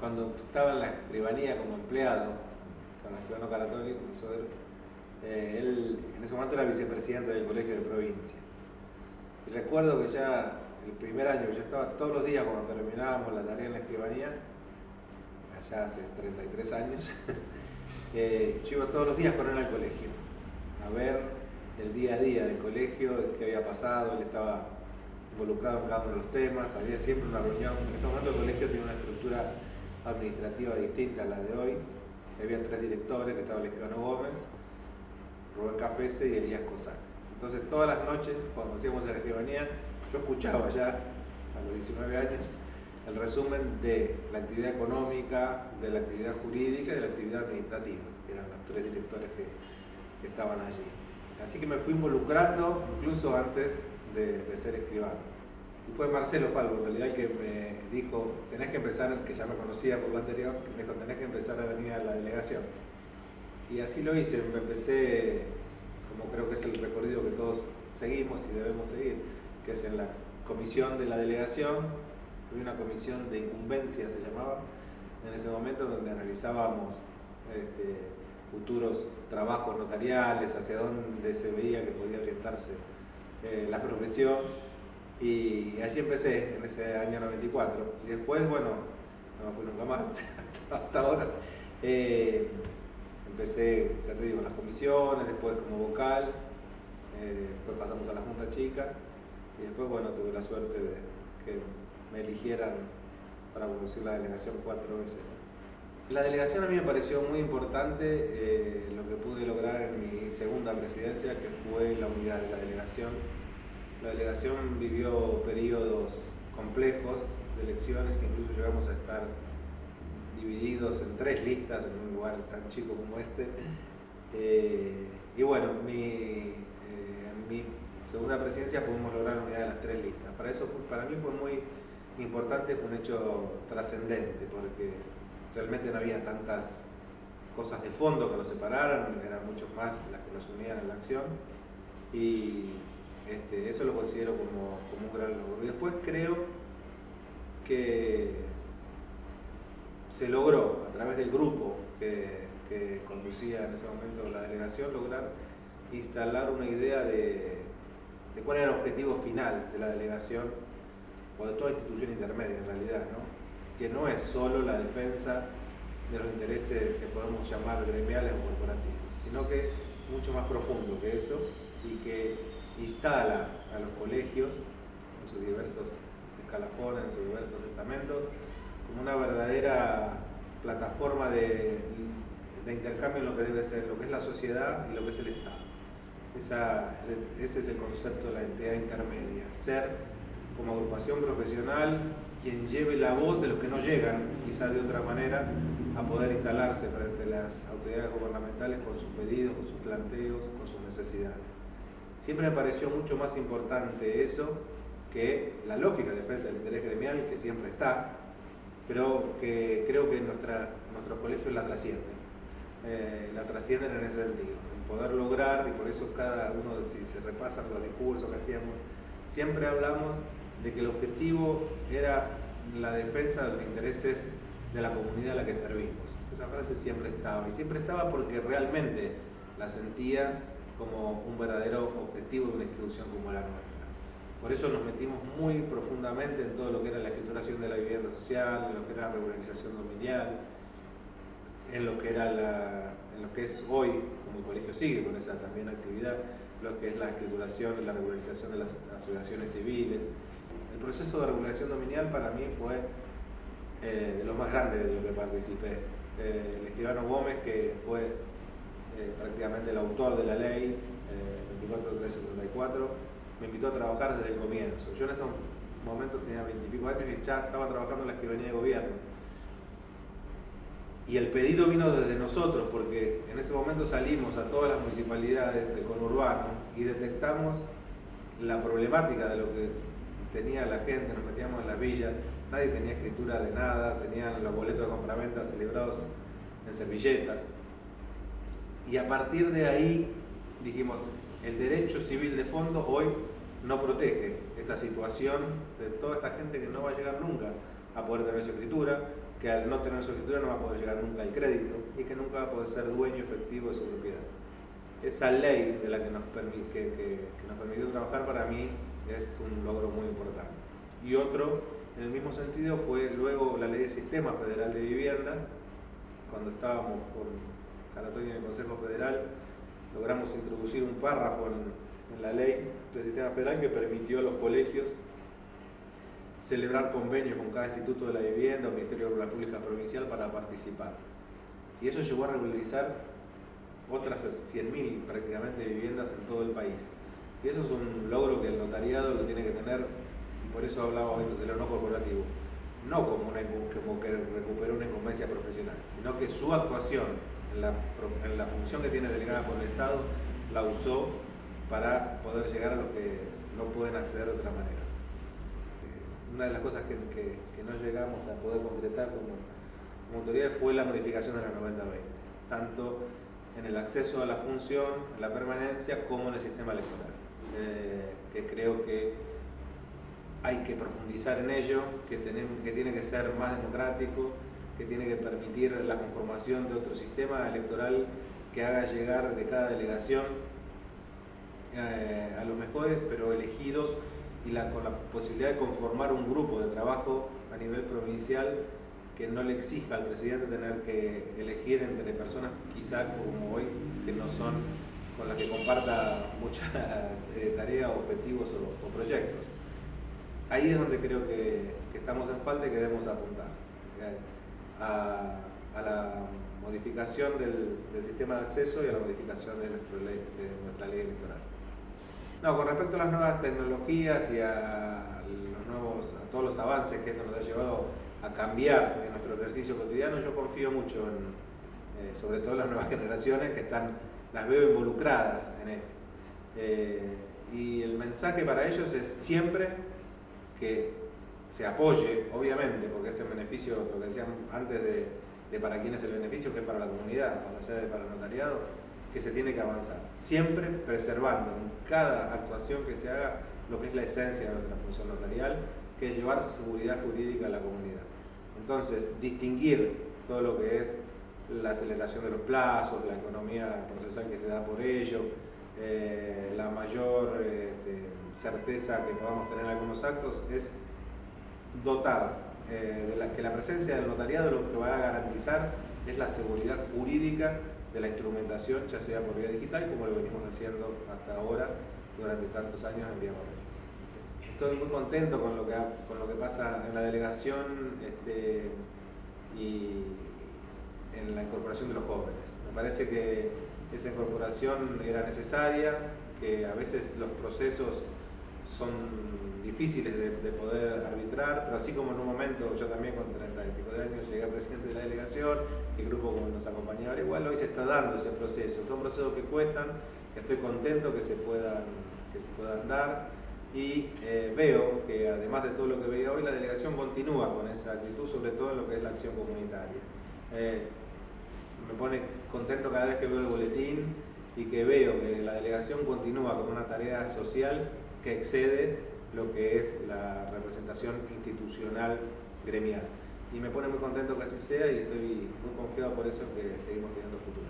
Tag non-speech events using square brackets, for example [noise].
cuando estaba en la escribanía como empleado, con el escribano Caratoli, eh, él en ese momento era vicepresidente del colegio de provincia. Y recuerdo que ya el primer año, yo estaba todos los días cuando terminábamos la tarea en la escribanía, allá hace 33 años, [laughs] eh, yo iba todos los días con él al colegio, a ver el día a día del colegio, qué había pasado, él estaba involucrado en cada uno de los temas, había siempre una reunión, en ese momento el colegio tiene una estructura administrativa distinta a la de hoy, había tres directores, que estaba el Gómez, Rubén Cafese y Elías Cosán. Entonces todas las noches, cuando hacíamos la escribanía, yo escuchaba ya a los 19 años el resumen de la actividad económica, de la actividad jurídica y de la actividad administrativa, que eran los tres directores que, estaban allí. Así que me fui involucrando incluso antes de, ser escribano. Fue Marcelo Falvo, en realidad, que me dijo, tenés que empezar, que ya me conocía por lo anterior, me dijo, tenés que empezar a venir a la delegación. Y así lo hice, me empecé, como creo que es el recorrido que todos seguimos y debemos seguir, que es en la comisión de la delegación, había una comisión de incumbencia, se llamaba, en ese momento donde analizábamos este, futuros trabajos notariales, hacia dónde se veía que podía orientarse eh, la profesión. Y allí empecé, en ese año 94. Y después, bueno, no me fui nunca más, [laughs] hasta ahora. Eh, empecé, ya te digo, en las comisiones, después como vocal, eh, después pasamos a la Junta Chica y después, bueno, tuve la suerte de que me eligieran para conducir la delegación cuatro veces. La delegación a mí me pareció muy importante eh, lo que pude lograr en mi segunda presidencia, que fue la unidad de la delegación. La delegación vivió periodos complejos de elecciones que incluso llegamos a estar divididos en tres listas en un lugar tan chico como este. Eh, y bueno, eh, en mi segunda presidencia pudimos lograr la unidad de las tres listas. Para eso, para mí fue muy importante, fue un hecho trascendente, porque realmente no había tantas cosas de fondo que nos separaran, eran muchos más las que nos unían en la acción. Y este, eso lo considero como, un gran logro. Y después creo que se logró a través del grupo que, conducía en ese momento la delegación, lograr instalar una idea de, cuál era el objetivo final de la delegación o de toda institución intermedia en realidad, que no es solo la defensa de los intereses que podemos llamar gremiales o corporativos, sino que es mucho más profundo que eso y que instala a los colegios en sus diversos escalafones, en sus diversos estamentos, como una verdadera plataforma de, intercambio en lo que debe ser, lo que es la sociedad y lo que es el Estado. ese es el concepto de la entidad intermedia, ser como agrupación profesional quien lleve la voz de los que no llegan, quizá de otra manera, a poder instalarse frente a las autoridades gubernamentales con sus pedidos, con sus planteos, con sus necesidades. Siempre me pareció mucho más importante eso que la lógica de defensa del interés gremial, que siempre está, pero que creo que nuestra, nuestros colegios la trascienden. Eh, la trascienden en ese sentido, en poder lograr, y por eso cada uno, si se repasan los discursos que hacíamos, siempre hablamos de que el objetivo era la defensa de los intereses de la comunidad a la que servimos. Esa frase siempre estaba, y siempre estaba porque realmente la sentía como un verdadero objetivo de una institución como la nuestra. Por eso nos metimos muy profundamente en todo lo que era la escrituración de la vivienda social, en lo que era la regularización dominial, en lo que, era la, en lo que es hoy, como el colegio sigue con esa también actividad, lo que es la escrituración y la regularización de las asociaciones civiles. El proceso de regulación dominial para mí fue eh, de lo más grande de lo que participé. Eh, el escribano Gómez, que fue eh, prácticamente el autor de la ley 24374, me invitó a trabajar desde el comienzo. Yo en ese momento tenía veintipico años y ya estaba trabajando en la escribanía de gobierno. Y el pedido vino desde nosotros, porque en ese momento salimos a todas las municipalidades del conurbano y detectamos la problemática de lo que tenía la gente, nos metíamos en las villas, nadie tenía escritura de nada, tenían los boletos de compraventa celebrados en servilletas. Y a partir de ahí dijimos, el derecho civil de fondo hoy no protege esta situación de toda esta gente que no va a llegar nunca a poder tener su escritura, que al no tener su escritura no va a poder llegar nunca al crédito y que nunca va a poder ser dueño efectivo de su propiedad. Esa ley de la que nos, que, que, nos permitió trabajar para mí es un logro muy importante. Y otro, en el mismo sentido, fue luego la ley de Sistema Federal de Vivienda, cuando estábamos con Caratoña en el Consejo Federal, logramos introducir un párrafo en, en la ley del Sistema Federal que permitió a los colegios celebrar convenios con cada instituto de la vivienda o Ministerio de Obras Públicas Provincial para participar. Y eso llevó a regularizar otras 100.000 prácticamente viviendas en todo el país. Y eso es un logro que el notariado lo tiene que tener, y por eso hablaba hoy de lo no corporativo, no como, una, como que recuperó una incumbencia profesional, sino que su actuación en la, función que tiene delegada por el Estado la usó para poder llegar a los que no pueden acceder de otra manera. Una de las cosas que, no llegamos a poder concretar como, autoridad fue la modificación de la 9020, tanto en el acceso a la función, en la permanencia, como en el sistema electoral, eh, que creo que hay que profundizar en ello, que, que tiene que ser más democrático, que tiene que permitir la conformación de otro sistema electoral que haga llegar de cada delegación eh, a los mejores, pero elegidos y con la posibilidad de conformar un grupo de trabajo a nivel provincial que no le exija al presidente tener que elegir entre personas quizá como hoy que no son con las que comparta muchas [laughs] eh, tareas, objetivos o, proyectos. Ahí es donde creo que, estamos en falta y que debemos apuntar a, la modificación del, sistema de acceso y a la modificación de, de nuestra ley electoral. No, con respecto a las nuevas tecnologías y a, los nuevos, a todos los avances que esto nos ha llevado a cambiar en nuestro ejercicio cotidiano, yo confío mucho en, eh, sobre todo en las nuevas [laughs] generaciones que están, las veo involucradas en esto. Eh, y el mensaje para ellos es siempre que se apoye, obviamente, porque ese beneficio, lo que decían antes de, de para quién es el beneficio, que es para la comunidad, más allá de para el notariado, que se tiene que avanzar, siempre preservando en cada actuación que se haga lo que es la esencia de nuestra función notarial, que es llevar seguridad jurídica a la comunidad. Entonces, distinguir todo lo que es la aceleración de los plazos, la economía procesal que se da por ello, eh, la mayor este, certeza que podamos tener en algunos actos es dotar eh, de que la presencia del notariado lo que va a garantizar es la seguridad jurídica de la instrumentación, ya sea por vía digital, como lo venimos haciendo hasta ahora durante tantos años en vía Estoy muy contento con lo que, con lo que pasa en la delegación este, y en la incorporación de los jóvenes. Me parece que esa incorporación era necesaria, que a veces los procesos son difíciles de, poder arbitrar, pero así como en un momento yo también con 30 y pico de años llegué a presidente de la delegación, el grupo nos acompañaba igual, hoy se está dando ese proceso, son procesos que cuestan, que estoy contento que se puedan, que se puedan dar y eh, veo que además de todo lo que veía hoy, la delegación continúa con esa actitud, sobre todo en lo que es la acción comunitaria. Eh, me pone contento cada vez que veo el boletín y que veo que la delegación continúa con una tarea social que excede lo que es la representación institucional gremial. Y me pone muy contento que así sea y estoy muy confiado por eso que seguimos teniendo futuro.